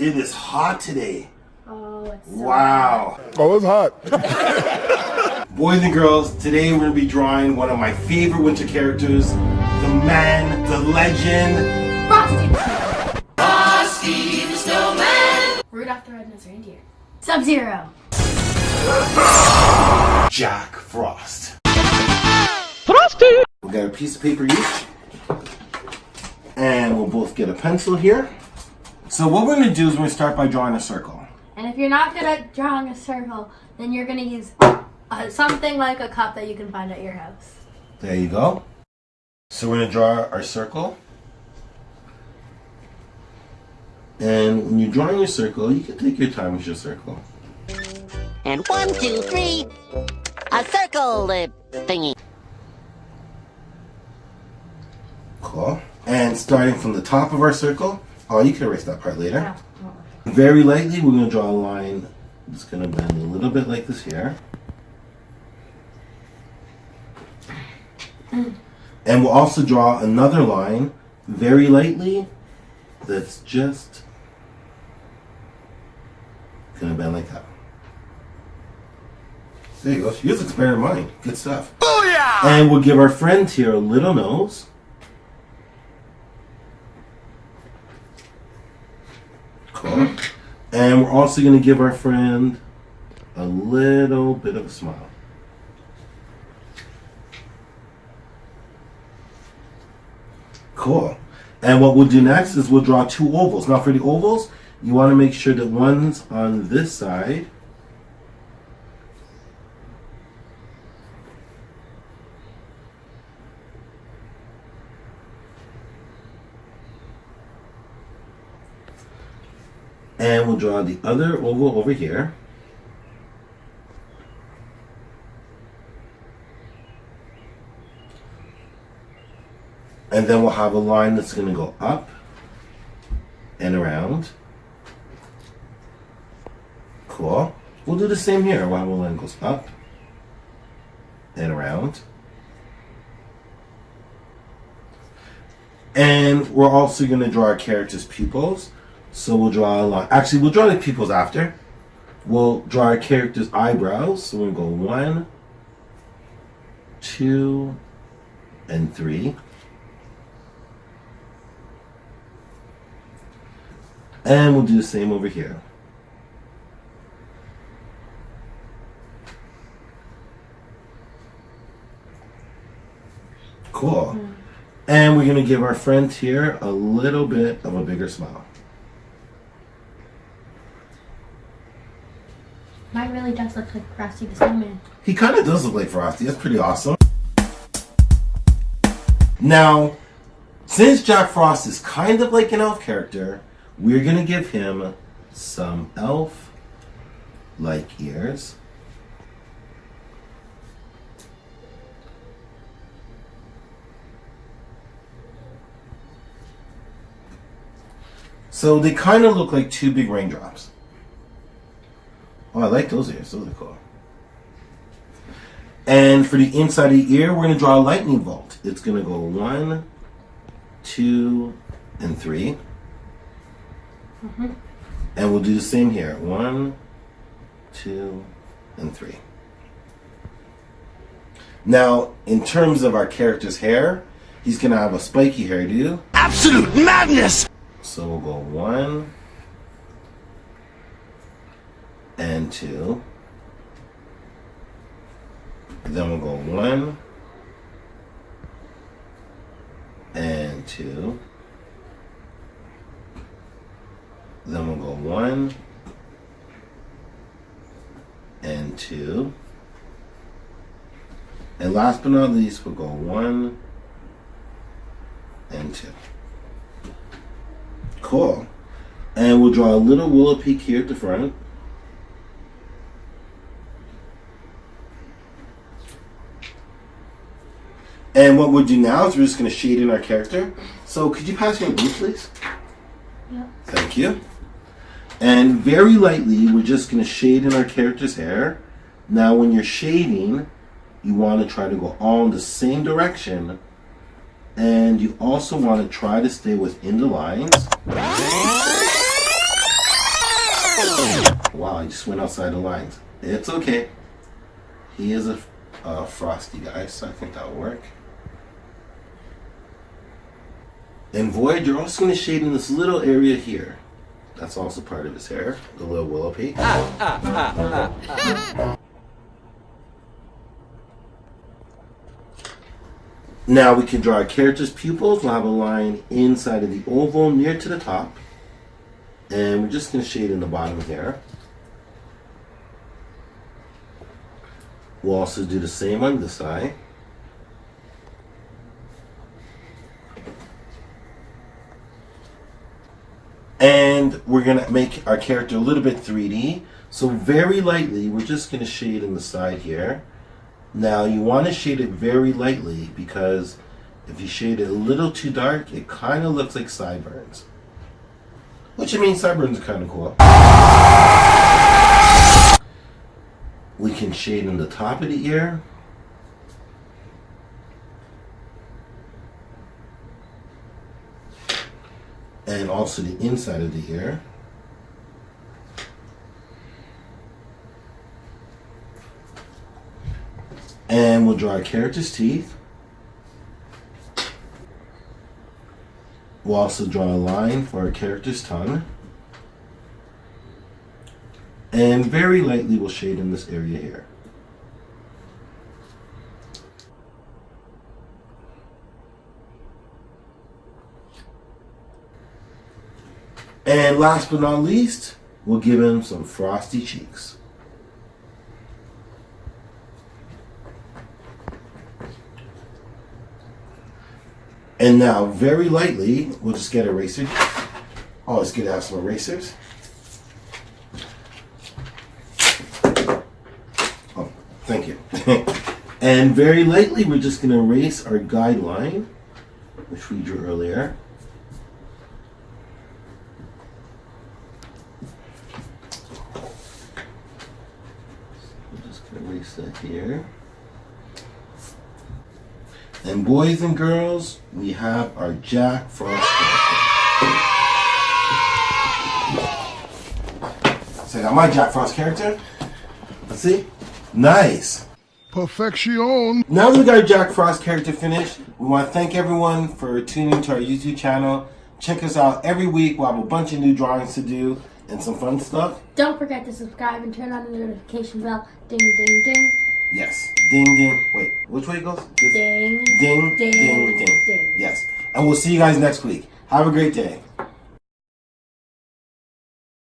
it is hot today. Oh, it's so Wow. Oh, it's hot. Boys and girls, today we're going to be drawing one of my favorite winter characters, the man, the legend, Frosty. Frosty the Snowman. Rudolph the Red-Nosed Reindeer. Sub-Zero. Jack Frost. Frosty! We got a piece of paper each. And we'll both get a pencil here. So what we're going to do is we're going to start by drawing a circle. And if you're not good at drawing a circle, then you're gonna use uh, something like a cup that you can find at your house. There you go. So we're going to draw our circle. And when you're drawing your circle, you can take your time with your circle. And one, two, three, a circle uh, thingy. Cool. And starting from the top of our circle, oh, you can erase that part later. No, no. Very lightly, we're going to draw a line that's going to bend a little bit like this here. And we'll also draw another line very lightly that's just going to bend like that. There you go. Use expand mind. Good stuff. Booyah! And we'll give our friend here a little nose. Cool. And we're also going to give our friend a little bit of a smile. Cool. And what we'll do next is we'll draw two ovals. Now for the ovals, you want to make sure that one's on this side. And we'll draw the other oval over here. And then we'll have a line that's going to go up and around. Cool. We'll do the same here. One line goes up and around. And we're also going to draw our character's pupils. So we'll draw a line. Actually, we'll draw the pupils after. We'll draw our character's eyebrows. So we'll go one, two, and three. And we'll do the same over here. Cool. Hmm. And we're going to give our friend here a little bit of a bigger smile. Mine really does look like Frosty the Snowman. He kind of does look like Frosty. That's pretty awesome. Now, since Jack Frost is kind of like an elf character, we're going to give him some elf-like ears. So they kind of look like two big raindrops. Oh, I like those ears. Those are cool. And for the inside of the ear, we're going to draw a lightning bolt. It's going to go one, two, and 3 mm-hmm. And we'll do the same here. One, two, and three. Now, in terms of our character's hair, he's going to have a spiky hairdo. Absolute madness! So we'll go one two. Then we'll go one and two. Then we'll go one and two. And last but not least, we'll go one and two. Cool. And we'll draw a little willow peak here at the front. And what we'll do now is we're just going to shade in our character. So could you pass me a blue, please? Yeah. Thank you. And very lightly, we're just going to shade in our character's hair. Now, when you're shading, you want to try to go all in the same direction. And you also want to try to stay within the lines. Wow, I just went outside the lines. It's okay. He is a, a frosty guy, so I think that'll work. And Void, you're also going to shade in this little area here. That's also part of his hair, the little willow peak. Ah, ah, ah, now we can draw our character's pupils. We'll have a line inside of the oval near to the top. And we're just going to shade in the bottom here. We'll also do the same on this eye. And we're going to make our character a little bit 3D. So very lightly, we're just going to shade in the side here. Now you want to shade it very lightly because if you shade it a little too dark, it kind of looks like sideburns. Which I mean, sideburns are kind of cool. We can shade in the top of the ear. And also the inside of the ear. And we'll draw a character's teeth. We'll also draw a line for our character's tongue. And very lightly we'll shade in this area here. And last but not least, we'll give him some frosty cheeks. And now, very lightly, we'll just get eraser. Oh, it's good to have some erasers. Oh, thank you. and very lightly, we're just going to erase our guideline, which we drew earlier. We're just going to erase that here. And boys and girls, we have our Jack Frost character. So I got my Jack Frost character. Let's see. Nice. Perfection. Now that we got our Jack Frost character finished, we want to thank everyone for tuning to our YouTube channel. Check us out every week. We'll have a bunch of new drawings to do and some fun stuff. Don't forget to subscribe and turn on the notification bell. Ding, ding, ding. Yes. Ding, ding. Wait, which way it goes? This- Ding. Ding, Ding, ding, ding. ding. Yes. And we'll see you guys next week. Have a great day.